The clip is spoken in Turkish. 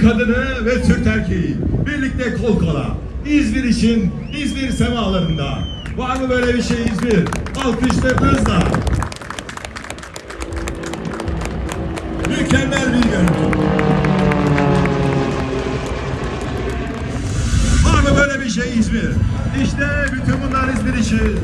Türk kadını ve Türk erkeği birlikte kol kola. İzmir için İzmir semalarında. Var mı böyle bir şey İzmir? Alkışlarınızla. Mükemmel bir görüntü. Var mı böyle bir şey İzmir? İşte bütün bunlar İzmir için.